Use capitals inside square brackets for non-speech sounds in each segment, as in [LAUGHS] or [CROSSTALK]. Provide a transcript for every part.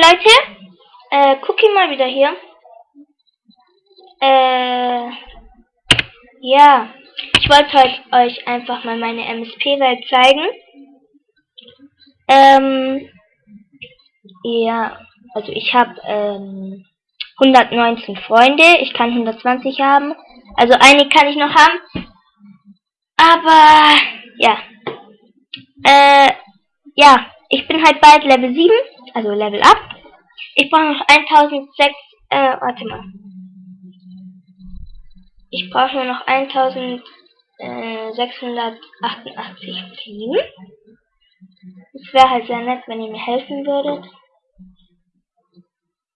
Leute, äh, Cookie mal wieder hier. Äh, ja, ich wollte heute euch einfach mal meine MSP-Welt zeigen. Ähm, ja, also ich habe ähm, 119 Freunde, ich kann 120 haben. Also einige kann ich noch haben. Aber, ja. Äh, ja, ich bin halt bald Level 7, also Level up. Ich brauche noch 1006, äh, warte mal. Ich brauche nur noch 1688 Fliegen. Es wäre halt sehr nett, wenn ihr mir helfen würdet.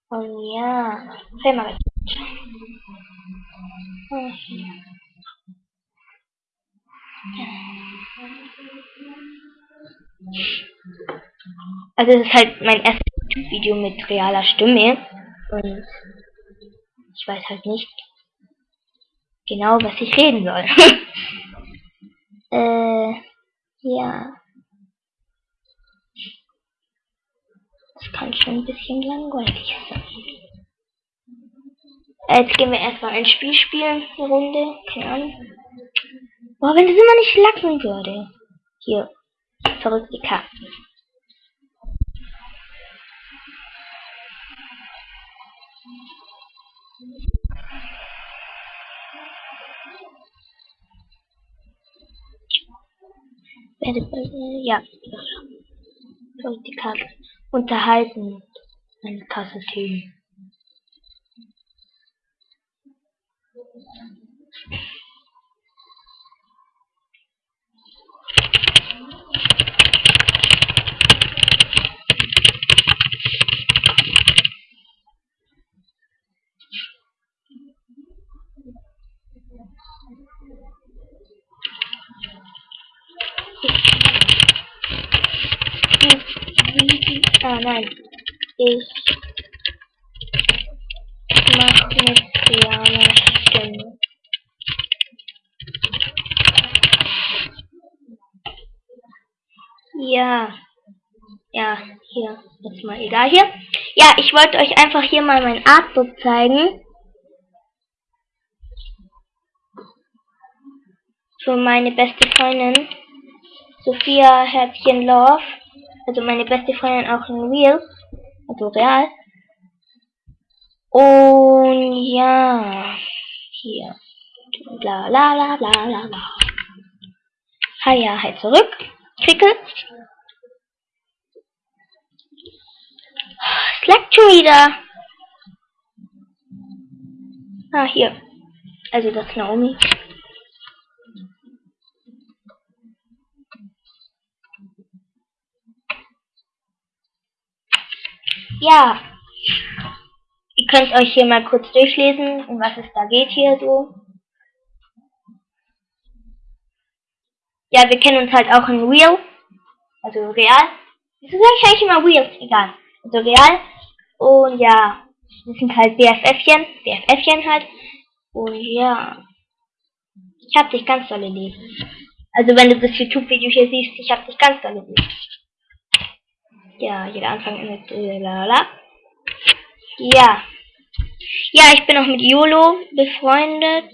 Und ja, sei mal Also es ist halt mein erstes YouTube-Video mit realer Stimme. Und ich weiß halt nicht, genau, was ich reden soll. [LAUGHS] äh, ja. Das kann schon ein bisschen langweilig sein. Äh, jetzt gehen wir erstmal ein Spiel spielen, eine Runde, keine Ahnung. Boah, wenn das immer nicht lacken würde. Hier, verrückte Karten. Ja. So, die Karte. Unterhalten. Eine Tasse Tee. Ah nein. Ich mach mit realer Stimme. Ja. Ja, hier. Jetzt mal egal hier. Ja, ich wollte euch einfach hier mal mein Artbook zeigen. Für meine beste Freundin. Sophia Herzchen Love also meine beste Freundin auch in Real, also real. Und ja, hier, bla bla bla bla bla bla. Ha ja, halt zurück, klicke. Es leckt schon wieder. Ah, hier. Also das Naomi. Ja. Ihr könnt euch hier mal kurz durchlesen, um was es da geht hier so. Ja, wir kennen uns halt auch in Real. Also real. Wieso sage ich eigentlich immer Real? Egal. Also real. Und ja, wir sind halt BFFchen. BFFchen halt. Und ja. Ich hab dich ganz dolle lieb. Also wenn du das YouTube-Video hier siehst, ich hab dich ganz dolle lieb. Ja, jeder Anfang endet äh, lalala. Ja. Ja, ich bin auch mit YOLO befreundet.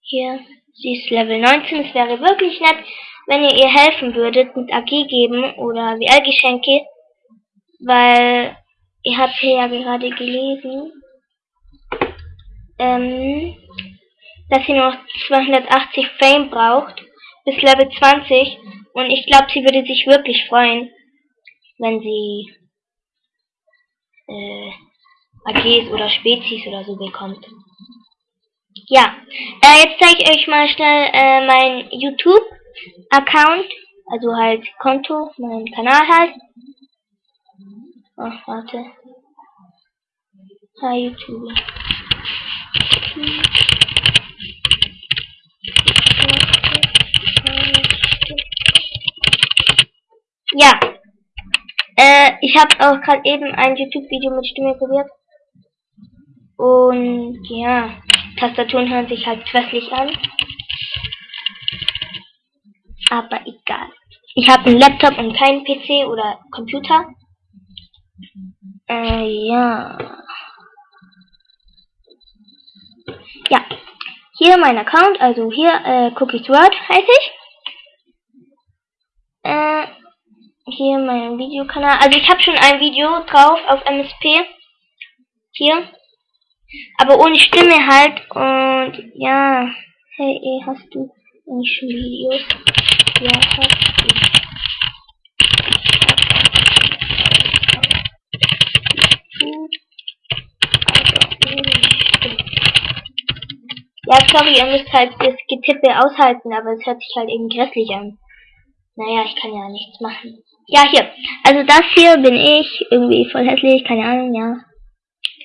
Hier, sie ist Level 19. Es wäre wirklich nett, wenn ihr ihr helfen würdet mit AG geben oder WL-Geschenke. Weil ihr habt hier ja gerade gelesen, ähm, dass sie noch 280 Fame braucht bis Level 20 und ich glaube, sie würde sich wirklich freuen, wenn sie äh, AGs oder Spezies oder so bekommt. Ja, äh, jetzt zeige ich euch mal schnell äh, mein YouTube-Account, also halt Konto, mein Kanal halt. Ach, warte. Hi YouTube. Äh, ich habe auch gerade eben ein YouTube-Video mit Stimme probiert. Und ja, Tastaturen hören sich halt hässlich an. Aber egal. Ich habe einen Laptop und keinen PC oder Computer. Äh, ja. Ja. Hier mein Account, also hier, äh, Cookies World heiße ich. Äh, hier mein Videokanal. Also ich habe schon ein Video drauf auf MSP. Hier. Aber ohne Stimme halt. Und ja. Hey, hast du nicht schon Videos? Ja, hast du. Ja, sorry, ihr müsst halt das Getippe aushalten, aber es hört sich halt eben grässlich an. Naja, ich kann ja nichts machen. Ja, hier. Also das hier bin ich. Irgendwie voll hässlich, keine Ahnung, ja.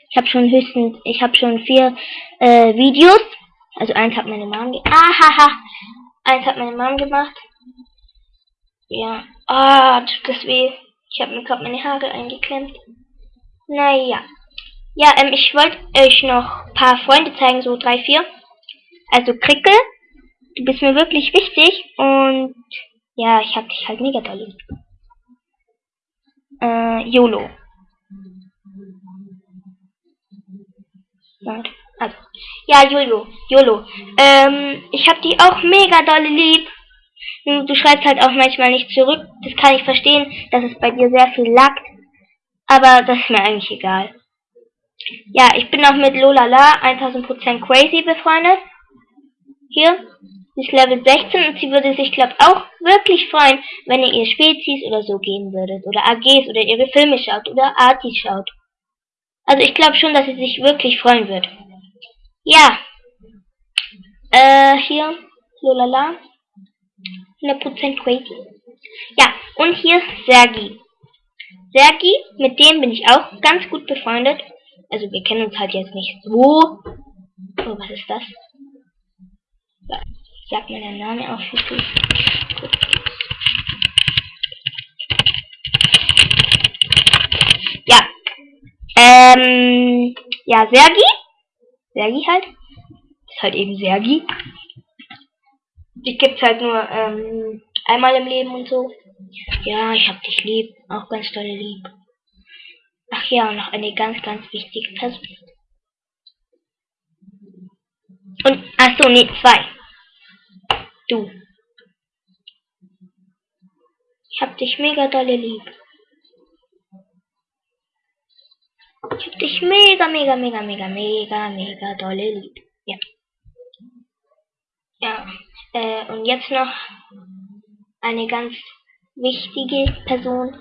Ich habe schon höchstens, ich habe schon vier äh, Videos. Also eins hat meine Mom gemacht. Ahaha. Eins hat meine Mom gemacht. Ja. Ah, tut das weh. Ich habe mir gerade meine Haare eingeklemmt. Naja. Ja, ähm, ich wollte euch noch paar Freunde zeigen, so drei, vier. Also Krickel, du bist mir wirklich wichtig und ja, ich hab dich halt mega doll lieb. Äh, YOLO. Also, ja, YOLO, YOLO. Ähm, ich hab die auch mega doll lieb. Du schreibst halt auch manchmal nicht zurück. Das kann ich verstehen, dass es bei dir sehr viel laggt. Aber das ist mir eigentlich egal. Ja, ich bin auch mit Lolala 1000% crazy befreundet. Hier, sie ist Level 16 und sie würde sich, glaube auch wirklich freuen, wenn ihr ihr Spezies oder so gehen würdet. Oder AGs oder ihre Filme schaut oder Artis schaut. Also ich glaube schon, dass sie sich wirklich freuen wird. Ja. Äh, hier, lolala. 100% crazy. Ja, und hier Sergi. Sergi, mit dem bin ich auch ganz gut befreundet. Also wir kennen uns halt jetzt nicht so. Oh, was ist das? Sagt mir der Name auch für gut. Ja. Ähm, ja, Sergi. Sergi halt. Ist halt eben Sergi. Die gibt's halt nur ähm, einmal im Leben und so. Ja, ich hab dich lieb. Auch ganz tolle lieb. Ach ja, noch eine ganz, ganz wichtige Person. Und, ach so, nee, zwei. Du. Ich hab dich mega dolle lieb. Ich hab dich mega, mega, mega, mega, mega, mega dolle lieb. Ja. Ja. Äh, und jetzt noch eine ganz wichtige Person,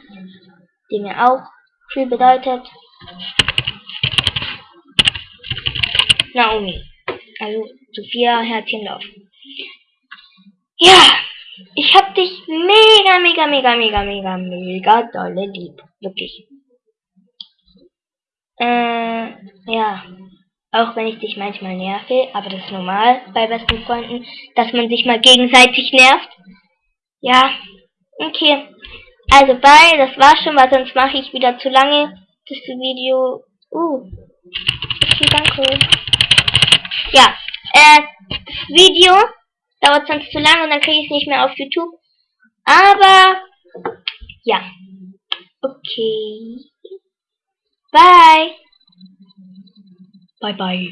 die mir auch viel bedeutet. Naomi. Also Sophia Herzchenlauf. Ja, ich hab dich mega, mega, mega, mega, mega, mega dolle lieb. Wirklich. Äh, ja. Auch wenn ich dich manchmal nerve, aber das ist normal bei besten Freunden, dass man sich mal gegenseitig nervt. Ja, okay. Also bye, das war's schon, weil sonst mache ich wieder zu lange das Video. Uh, okay, danke. Ja, äh, das Video dauert sonst zu lange und dann kriege ich es nicht mehr auf YouTube. Aber, ja. Okay. Bye. Bye bye.